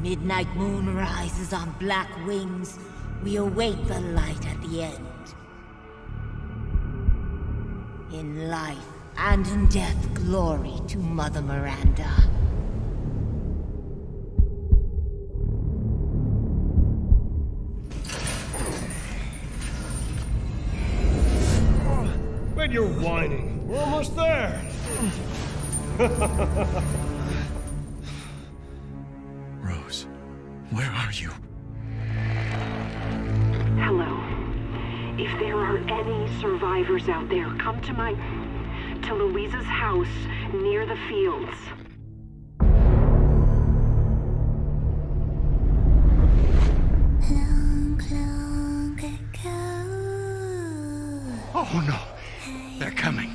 midnight moon rises on black wings, we await the light at the end. In life and in death, glory to Mother Miranda. When you're whining, we're almost there. where are you? Hello. If there are any survivors out there, come to my... to Luiza's house near the fields. Long, long ago. Oh no! They're coming.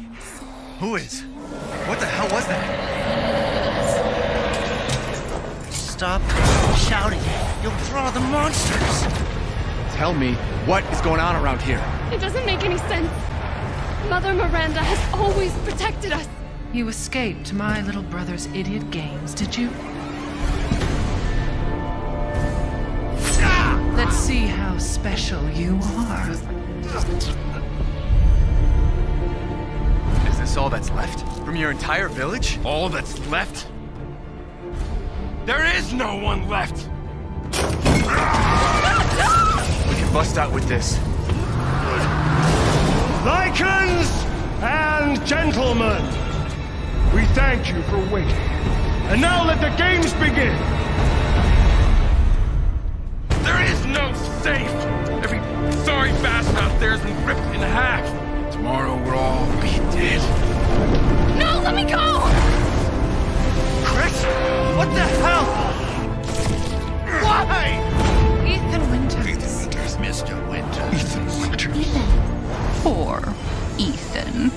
Who is? What the hell was that? Stop shouting. You'll draw the monsters. Tell me, what is going on around here? It doesn't make any sense. Mother Miranda has always protected us. You escaped my little brother's idiot games, did you? Let's see how special you are. Is this all that's left? From your entire village? All that's left? There is no one left! We can bust out with this. Lycans and gentlemen, we thank you for waiting. And now let the games begin! There is no safe! Every sorry bastard out there has been ripped in half! Tomorrow we'll all be dead. No, let me go! Chris? What the hell? Poor Ethan.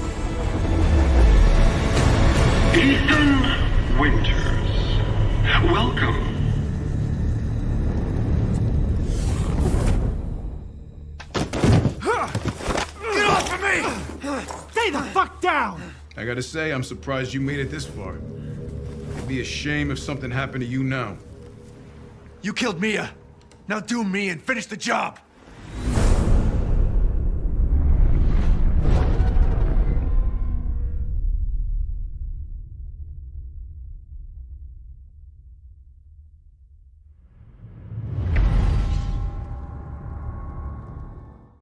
Ethan Winters. Welcome. Get off of me! Stay the fuck down! I gotta say, I'm surprised you made it this far. It'd be a shame if something happened to you now. You killed Mia. Now do me and finish the job.